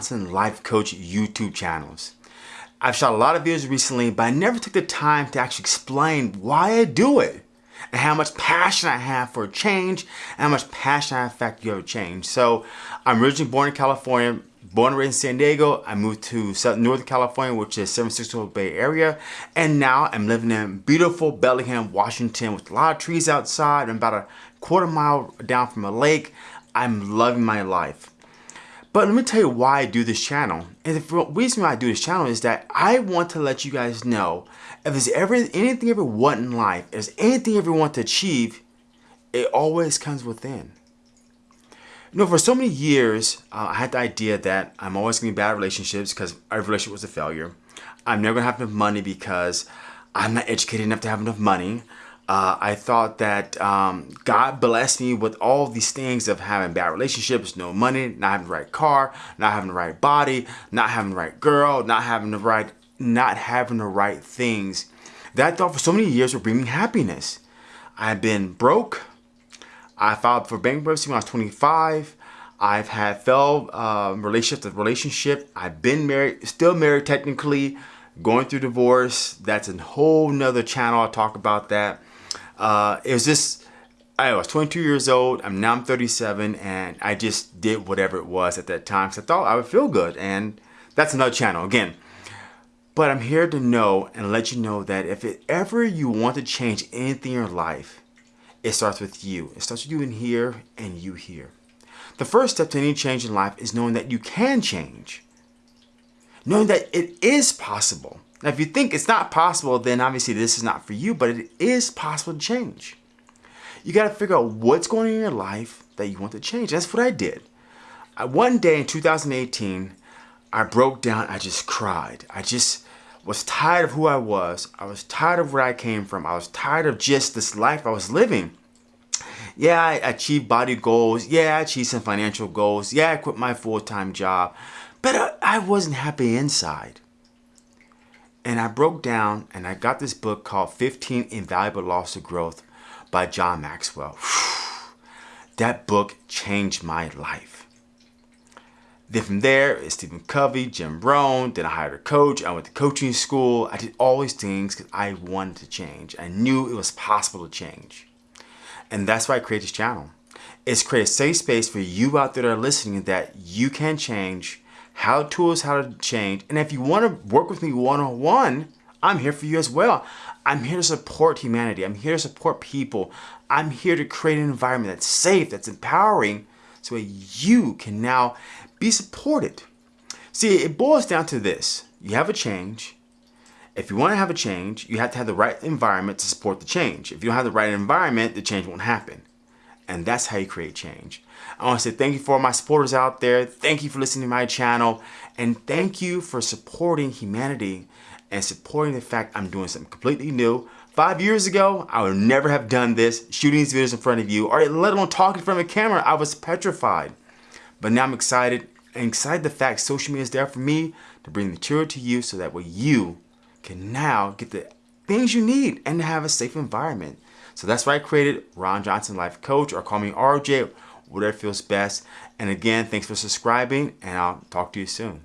Johnson Life Coach YouTube channels. I've shot a lot of videos recently, but I never took the time to actually explain why I do it and how much passion I have for change and how much passion I have for you have change. So I'm originally born in California, born and raised in San Diego. I moved to South, Northern California, which is San Francisco Bay Area. And now I'm living in beautiful Bellingham, Washington with a lot of trees outside. I'm about a quarter mile down from a lake. I'm loving my life. But let me tell you why I do this channel. And the reason why I do this channel is that I want to let you guys know if there's ever anything you ever want in life, if there's anything you ever want to achieve, it always comes within. You know, for so many years, uh, I had the idea that I'm always going to be bad relationships because every relationship was a failure. I'm never going to have enough money because I'm not educated enough to have enough money. Uh, I thought that um, God blessed me with all these things of having bad relationships, no money, not having the right car, not having the right body, not having the right girl, not having the right, not having the right things. That I thought for so many years would bring me happiness. I've been broke. I filed for bankruptcy when I was 25. I've had failed uh, relationship to relationship. I've been married, still married technically, going through divorce. That's a whole nother channel. I'll talk about that uh, it was just, I was 22 years old. I'm now I'm 37 and I just did whatever it was at that time because I thought I would feel good. And that's another channel again. But I'm here to know and let you know that if it ever you want to change anything in your life, it starts with you. It starts with you in here and you here. The first step to any change in life is knowing that you can change. Knowing that it is possible. Now, if you think it's not possible, then obviously this is not for you, but it is possible to change. You got to figure out what's going on in your life that you want to change. That's what I did. I, one day in 2018, I broke down. I just cried. I just was tired of who I was. I was tired of where I came from. I was tired of just this life I was living. Yeah, I achieved body goals. Yeah, I achieved some financial goals. Yeah, I quit my full-time job. But I, wasn't happy inside. And I broke down and I got this book called 15 Invaluable Laws of Growth by John Maxwell. that book changed my life. Then from there, it's Stephen Covey, Jim Rohn, then I hired a coach, I went to coaching school, I did all these things because I wanted to change. I knew it was possible to change. And that's why I created this channel. It's create a safe space for you out there that are listening that you can change how tools how to change. And if you want to work with me one-on-one, I'm here for you as well. I'm here to support humanity. I'm here to support people. I'm here to create an environment that's safe, that's empowering, so that you can now be supported. See, it boils down to this. You have a change. If you want to have a change, you have to have the right environment to support the change. If you don't have the right environment, the change won't happen. And that's how you create change. I want to say thank you for my supporters out there. Thank you for listening to my channel. And thank you for supporting humanity and supporting the fact I'm doing something completely new. Five years ago, I would never have done this, shooting these videos in front of you, or let alone talking from a camera. I was petrified. But now I'm excited, and excited the fact social media is there for me to bring the material to you so that way you can now get the things you need and have a safe environment. So that's why I created Ron Johnson Life Coach or call me RJ, whatever feels best. And again, thanks for subscribing and I'll talk to you soon.